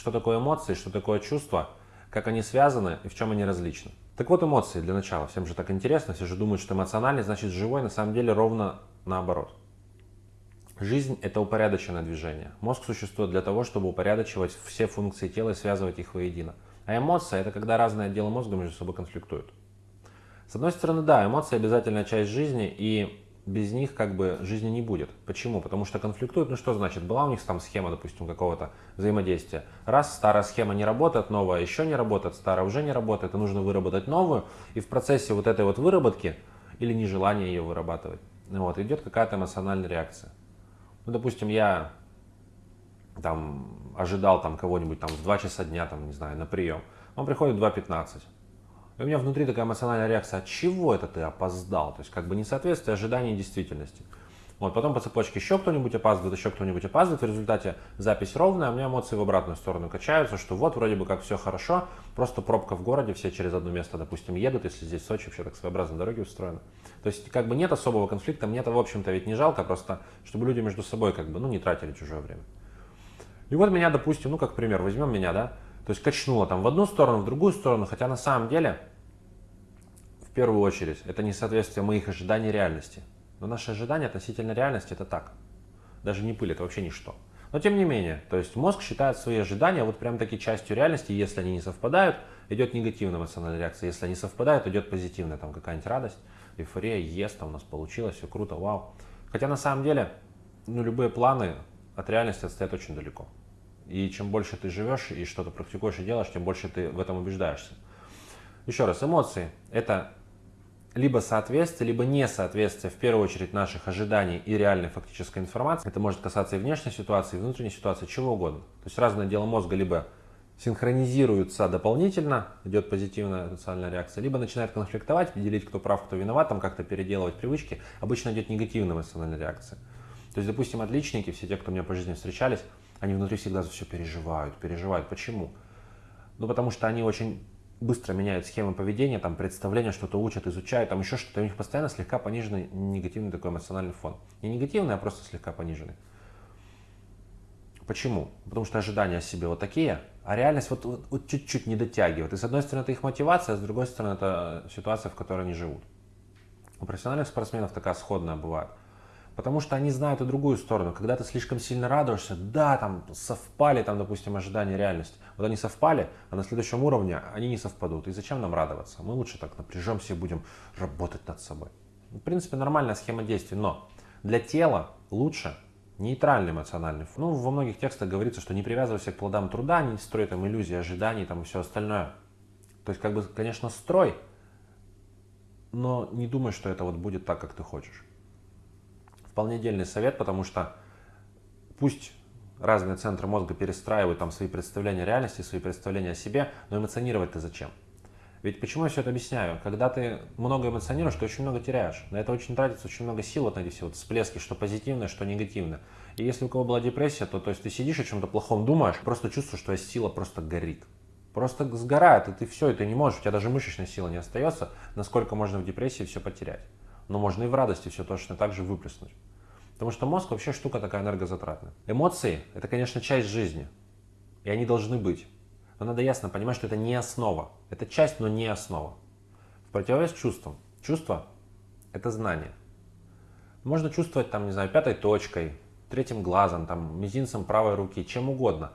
что такое эмоции, что такое чувство, как они связаны и в чем они различны. Так вот эмоции для начала. Всем же так интересно, все же думают, что эмоциональный значит живой, на самом деле ровно наоборот. Жизнь – это упорядоченное движение. Мозг существует для того, чтобы упорядочивать все функции тела и связывать их воедино. А эмоция – это когда разные отделы мозга между собой конфликтуют. С одной стороны, да, эмоции обязательная часть жизни, и без них как бы жизни не будет. Почему? Потому что конфликтуют, ну что значит, была у них там схема, допустим, какого-то взаимодействия. Раз старая схема не работает, новая еще не работает, старая уже не работает, и нужно выработать новую, и в процессе вот этой вот выработки или нежелания ее вырабатывать, вот, идет какая-то эмоциональная реакция. Ну, допустим, я там ожидал там кого-нибудь там в 2 часа дня, там, не знаю, на прием. Он приходит в 2.15. У меня внутри такая эмоциональная реакция, от чего это ты опоздал? То есть как бы несоответствие ожиданий действительности. Вот, потом по цепочке еще кто-нибудь опаздывает, еще кто-нибудь опаздывает, в результате запись ровная, а у меня эмоции в обратную сторону качаются, что вот вроде бы как все хорошо, просто пробка в городе, все через одно место, допустим, едут, если здесь Сочи вообще так своеобразно дороги устроены. То есть как бы нет особого конфликта, мне это в общем-то ведь не жалко, просто чтобы люди между собой как бы, ну, не тратили чужое время. И вот меня, допустим, ну как пример, возьмем меня, да, то есть качнуло там в одну сторону, в другую сторону, хотя на самом деле первую очередь, это несоответствие моих ожиданий реальности. Но наши ожидания относительно реальности это так. Даже не пыль, это вообще ничто. Но тем не менее, то есть мозг считает свои ожидания вот прям таки частью реальности, если они не совпадают, идет негативная эмоциональная реакция, если они совпадают, идет позитивная, там какая-нибудь радость, эйфория, ес, там у нас получилось, все круто, вау. Хотя на самом деле, ну любые планы от реальности отстоят очень далеко. И чем больше ты живешь и что-то практикуешь и делаешь, тем больше ты в этом убеждаешься. Еще раз, эмоции – это либо соответствие, либо несоответствие в первую очередь наших ожиданий и реальной фактической информации. Это может касаться и внешней ситуации, и внутренней ситуации, чего угодно. То есть разные отделы мозга либо синхронизируются дополнительно, идет позитивная эмоциональная реакция, либо начинает конфликтовать, делить, кто прав, кто виноват, там как-то переделывать привычки, обычно идет негативная эмоциональная реакция. То есть, допустим, отличники, все те, кто у меня по жизни встречались, они внутри всегда за все переживают, переживают. Почему? Ну, потому что они очень быстро меняют схемы поведения, там, представления, что-то учат, изучают, там еще что-то, у них постоянно слегка пониженный негативный такой эмоциональный фон. Не негативный, а просто слегка пониженный. Почему? Потому что ожидания о себе вот такие, а реальность вот, вот, вот чуть-чуть не дотягивает. И с одной стороны это их мотивация, а с другой стороны это ситуация, в которой они живут. У профессиональных спортсменов такая сходная бывает. Потому что они знают и другую сторону. Когда ты слишком сильно радуешься, да, там совпали, там, допустим, ожидания реальность. Вот они совпали, а на следующем уровне они не совпадут. И зачем нам радоваться? Мы лучше так напряжемся и будем работать над собой. В принципе, нормальная схема действий, но для тела лучше нейтральный эмоциональный фон. Ну, во многих текстах говорится, что не привязывайся к плодам труда, не строй там иллюзии, ожиданий там и все остальное. То есть, как бы, конечно, строй, но не думай, что это вот будет так, как ты хочешь вполне дельный совет, потому что пусть разные центры мозга перестраивают там свои представления о реальности, свои представления о себе, но эмоционировать ты зачем? Ведь почему я все это объясняю? Когда ты много эмоционируешь, ты очень много теряешь. На это очень тратится очень много сил, вот на эти все вот всплески, что позитивное, что негативное. И если у кого была депрессия, то, то есть ты сидишь о чем-то плохом думаешь, просто чувствуешь, что сила просто горит. Просто сгорает, и ты все, и ты не можешь, у тебя даже мышечной силы не остается, насколько можно в депрессии все потерять. Но можно и в радости все точно так же выплеснуть. Потому что мозг вообще штука такая энергозатратная. Эмоции – это, конечно, часть жизни. И они должны быть. Но надо ясно понимать, что это не основа. Это часть, но не основа. В противовес чувствам. Чувство – это знание. Можно чувствовать, там, не знаю, пятой точкой, третьим глазом, там, мизинцем правой руки, чем угодно.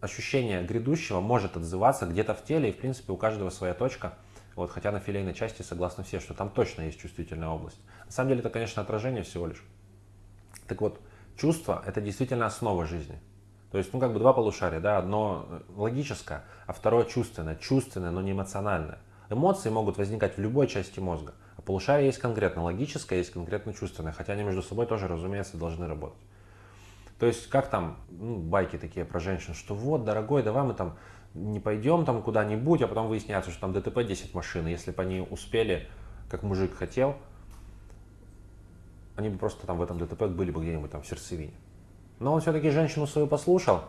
Ощущение грядущего может отзываться где-то в теле, и, в принципе, у каждого своя точка. Вот, хотя на филейной части согласны все, что там точно есть чувствительная область. На самом деле это, конечно, отражение всего лишь. Так вот, чувство – это действительно основа жизни. То есть, ну, как бы два полушария, да, одно логическое, а второе чувственное. Чувственное, но не эмоциональное. Эмоции могут возникать в любой части мозга. А полушарие есть конкретно логическое, есть конкретно чувственное, хотя они между собой тоже, разумеется, должны работать. То есть, как там, ну, байки такие про женщин, что вот, дорогой, давай мы там не пойдем там куда-нибудь, а потом выясняется, что там ДТП 10 машин, если бы они успели, как мужик хотел, они бы просто там в этом ДТП были бы где-нибудь там в сердцевине. Но он все-таки женщину свою послушал,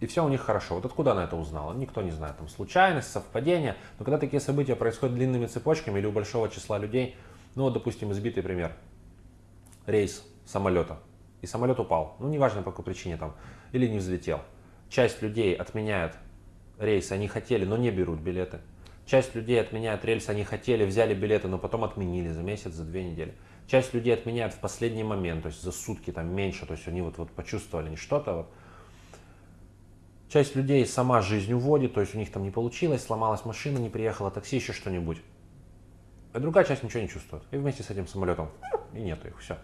и все у них хорошо. Вот откуда она это узнала? Никто не знает. Там случайность, совпадение. Но когда такие события происходят длинными цепочками или у большого числа людей, ну вот, допустим, избитый пример. Рейс самолета. И самолет упал. Ну, неважно по какой причине там. Или не взлетел. Часть людей отменяет рейсы, они хотели, но не берут билеты. Часть людей отменяет рейсы, они хотели, взяли билеты, но потом отменили за месяц, за две недели. Часть людей отменяет в последний момент, то есть за сутки там меньше, то есть они вот, вот почувствовали не что-то. Вот. Часть людей сама жизнь уводит, то есть у них там не получилось, сломалась машина, не приехала такси, еще что-нибудь. А другая часть ничего не чувствует. И вместе с этим самолетом и нету их, все.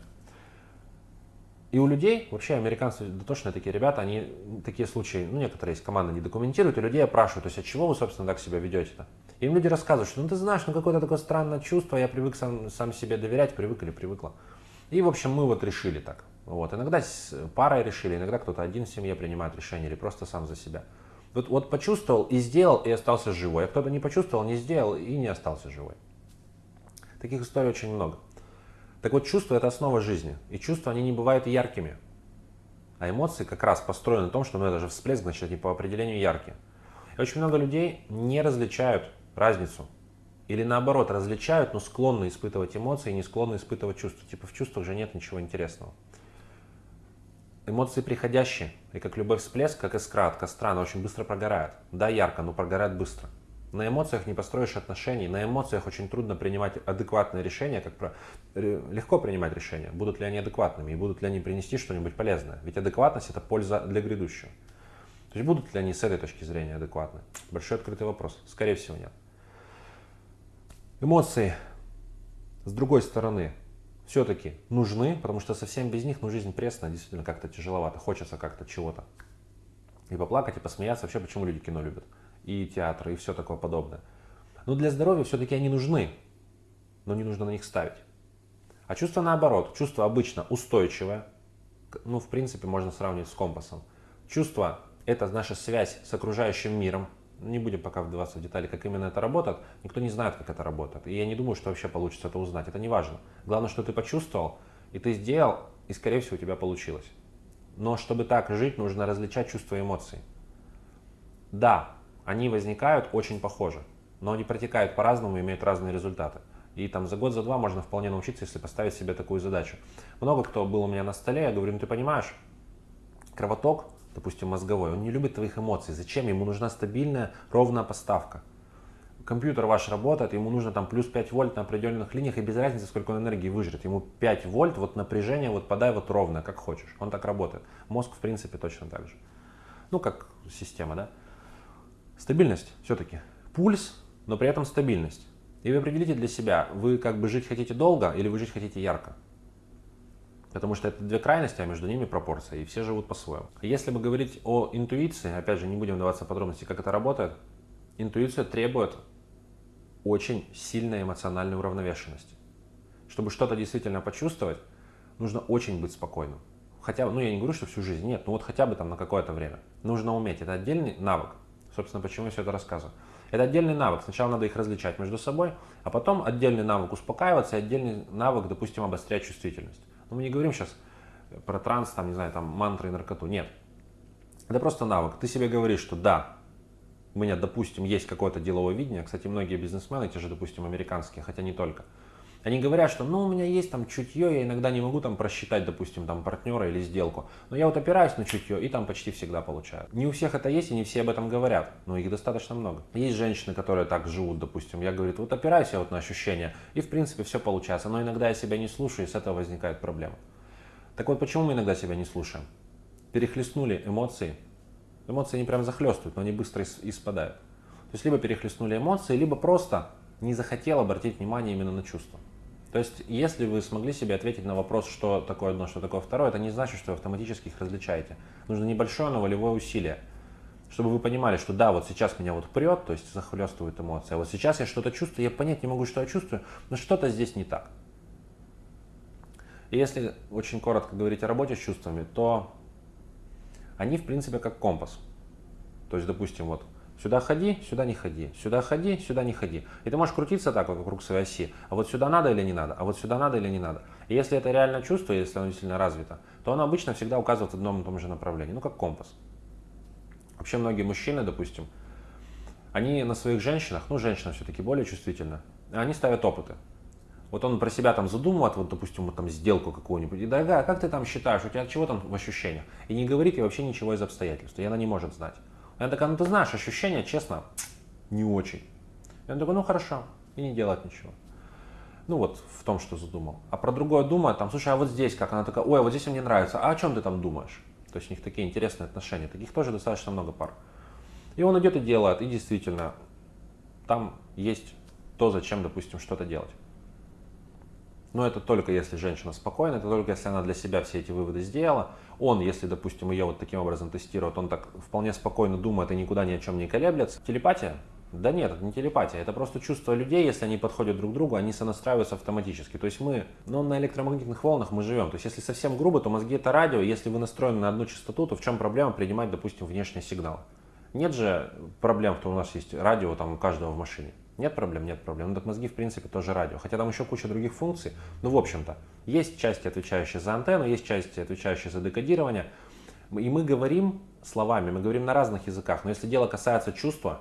И у людей, вообще американцы дотошные такие ребята, они такие случаи, ну некоторые из команды не документируют, и людей опрашивают, то есть от чего вы, собственно, так себя ведете-то? Им люди рассказывают, что ну ты знаешь, ну какое-то такое странное чувство, я привык сам, сам себе доверять, привык или привыкла. И, в общем, мы вот решили так. Вот. Иногда с парой решили, иногда кто-то один в семье принимает решение или просто сам за себя. Вот, вот почувствовал и сделал, и остался живой. А кто-то не почувствовал, не сделал и не остался живой. Таких историй очень много. Так вот, чувства – это основа жизни. И чувства, они не бывают яркими. А эмоции как раз построены на том, что ну, это же всплеск, значит, они по определению яркие. И очень много людей не различают разницу. Или наоборот, различают, но склонны испытывать эмоции и не склонны испытывать чувства. Типа в чувствах же нет ничего интересного. Эмоции приходящие, и как любой всплеск, как искра от костра, она очень быстро прогорает. Да, ярко, но прогорает быстро. На эмоциях не построишь отношений, на эмоциях очень трудно принимать адекватные решения, как про... легко принимать решения, будут ли они адекватными и будут ли они принести что-нибудь полезное. Ведь адекватность это польза для грядущего. То есть будут ли они с этой точки зрения адекватны? Большой открытый вопрос. Скорее всего нет. Эмоции, с другой стороны, все-таки нужны, потому что совсем без них, ну, жизнь пресная, действительно как-то тяжеловато, хочется как-то чего-то. И поплакать, и посмеяться, вообще почему люди кино любят, и театр, и все такое подобное. Но для здоровья все-таки они нужны, но не нужно на них ставить. А чувство наоборот, чувство обычно устойчивое, ну, в принципе, можно сравнить с компасом. Чувство – это наша связь с окружающим миром, не будем пока вдаваться в детали, как именно это работает. Никто не знает, как это работает. И я не думаю, что вообще получится это узнать. Это не важно. Главное, что ты почувствовал, и ты сделал, и, скорее всего, у тебя получилось. Но чтобы так жить, нужно различать чувства и эмоции. Да, они возникают очень похожи, но они протекают по-разному и имеют разные результаты. И там за год, за два можно вполне научиться, если поставить себе такую задачу. Много кто был у меня на столе, я говорю, ну ты понимаешь, кровоток допустим, мозговой, он не любит твоих эмоций. Зачем? Ему нужна стабильная, ровная поставка. Компьютер ваш работает, ему нужно там плюс 5 вольт на определенных линиях, и без разницы, сколько он энергии выжрет. Ему 5 вольт, вот напряжение, вот подай вот ровно, как хочешь. Он так работает. Мозг, в принципе, точно так же. Ну, как система, да? Стабильность все-таки. Пульс, но при этом стабильность. И вы определите для себя, вы как бы жить хотите долго или вы жить хотите ярко. Потому что это две крайности, а между ними пропорция, и все живут по-своему. Если бы говорить о интуиции, опять же, не будем вдаваться в подробности, как это работает, интуиция требует очень сильной эмоциональной уравновешенности. Чтобы что-то действительно почувствовать, нужно очень быть спокойным. Хотя, ну я не говорю, что всю жизнь, нет, ну вот хотя бы там на какое-то время. Нужно уметь, это отдельный навык. Собственно, почему я все это рассказываю. Это отдельный навык. Сначала надо их различать между собой, а потом отдельный навык успокаиваться, и отдельный навык, допустим, обострять чувствительность. Но мы не говорим сейчас про транс, там, не знаю, там, мантры и наркоту. Нет. Это просто навык. Ты себе говоришь, что да, у меня, допустим, есть какое-то деловое видение. Кстати, многие бизнесмены, те же, допустим, американские, хотя не только, они говорят, что ну у меня есть там чутье, я иногда не могу там просчитать, допустим, там партнера или сделку. Но я вот опираюсь на чутье и там почти всегда получаю. Не у всех это есть и не все об этом говорят, но их достаточно много. Есть женщины, которые так живут, допустим. Я говорю, вот опираюсь я вот на ощущения и в принципе все получается. Но иногда я себя не слушаю и с этого возникает проблема. Так вот, почему мы иногда себя не слушаем? Перехлестнули эмоции. Эмоции не прям захлестывают, но они быстро испадают. То есть либо перехлестнули эмоции, либо просто не захотел обратить внимание именно на чувства. То есть, если вы смогли себе ответить на вопрос, что такое одно, что такое второе, это не значит, что вы автоматически их различаете. Нужно небольшое, но волевое усилие, чтобы вы понимали, что да, вот сейчас меня вот прет, то есть захлестывают эмоции, а вот сейчас я что-то чувствую, я понять не могу, что я чувствую, но что-то здесь не так. И если очень коротко говорить о работе с чувствами, то они, в принципе, как компас. То есть, допустим, вот Сюда ходи, сюда не ходи, сюда ходи, сюда не ходи. И ты можешь крутиться так вокруг своей оси. А вот сюда надо или не надо, а вот сюда надо или не надо. И если это реально чувство, если оно действительно развито, то оно обычно всегда указывает в одном и том же направлении. Ну, как компас. Вообще многие мужчины, допустим, они на своих женщинах, ну, женщина все-таки более чувствительна, они ставят опыты. Вот он про себя там задумывает, вот, допустим, вот там сделку какую-нибудь, и дорогая, как ты там считаешь, у тебя чего там в ощущениях? И не говорит ей вообще ничего из обстоятельств, и она не может знать. Она такая, ну ты знаешь, ощущения, честно, не очень. Он такой, ну хорошо, и не делать ничего. Ну вот в том, что задумал. А про другое думает, там, слушай, а вот здесь как? Она такая, ой, а вот здесь мне нравится. А о чем ты там думаешь? То есть у них такие интересные отношения. Таких тоже достаточно много пар. И он идет и делает, и действительно, там есть то, зачем, допустим, что-то делать. Но это только если женщина спокойна, это только если она для себя все эти выводы сделала. Он, если, допустим, ее вот таким образом тестирует, он так вполне спокойно думает и никуда ни о чем не колеблется. Телепатия? Да нет, это не телепатия, это просто чувство людей, если они подходят друг к другу, они сонастраиваются автоматически. То есть мы, ну, на электромагнитных волнах мы живем. То есть если совсем грубо, то мозги это радио, если вы настроены на одну частоту, то в чем проблема принимать, допустим, внешний сигнал? Нет же проблем, что у нас есть радио там у каждого в машине. Нет проблем, нет проблем. Ну так мозги в принципе тоже радио. Хотя там еще куча других функций. Ну в общем-то, есть части, отвечающие за антенну, есть части, отвечающие за декодирование. И мы говорим словами, мы говорим на разных языках. Но если дело касается чувства,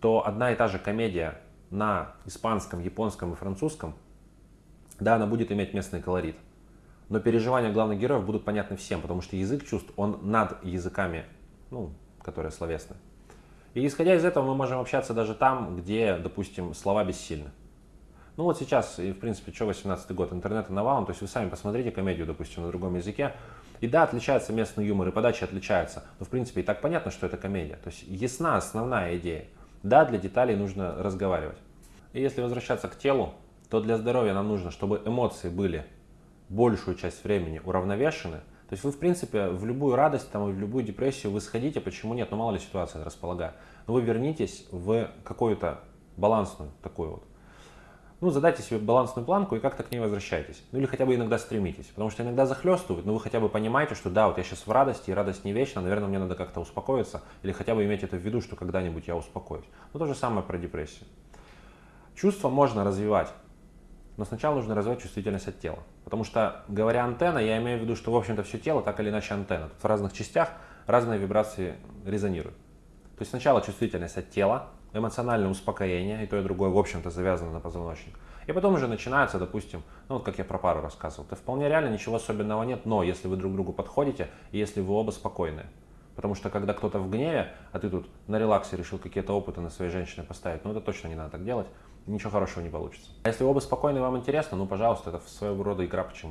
то одна и та же комедия на испанском, японском и французском, да, она будет иметь местный колорит. Но переживания главных героев будут понятны всем, потому что язык чувств, он над языками, ну, которые словесны. И исходя из этого мы можем общаться даже там, где, допустим, слова бессильны. Ну вот сейчас, и в принципе, что 18 год, интернет навалом, то есть вы сами посмотрите комедию, допустим, на другом языке, и да, отличается местный юмор, и подача отличается, но в принципе и так понятно, что это комедия. То есть ясна основная идея. Да, для деталей нужно разговаривать. И если возвращаться к телу, то для здоровья нам нужно, чтобы эмоции были большую часть времени уравновешены, то есть вы, в принципе, в любую радость, там, в любую депрессию вы сходите, почему нет, ну мало ли ситуация располагает. Но вы вернитесь в какую-то балансную такую вот. Ну, задайте себе балансную планку и как-то к ней возвращайтесь. Ну или хотя бы иногда стремитесь. Потому что иногда захлестывают, но вы хотя бы понимаете, что да, вот я сейчас в радости, и радость не вечна, наверное, мне надо как-то успокоиться. Или хотя бы иметь это в виду, что когда-нибудь я успокоюсь. Ну то же самое про депрессию. Чувства можно развивать, но сначала нужно развивать чувствительность от тела. Потому что, говоря антенна, я имею в виду, что, в общем-то, все тело так или иначе антенна. Тут в разных частях разные вибрации резонируют. То есть сначала чувствительность от тела, эмоциональное успокоение, и то и другое, в общем-то, завязано на позвоночник. И потом уже начинается, допустим, ну вот как я про пару рассказывал, это вполне реально, ничего особенного нет, но если вы друг другу подходите, и если вы оба спокойны. Потому что когда кто-то в гневе, а ты тут на релаксе решил какие-то опыты на своей женщине поставить, ну это точно не надо так делать ничего хорошего не получится. А если оба спокойны и вам интересно, ну, пожалуйста, это своего рода игра, почему нет.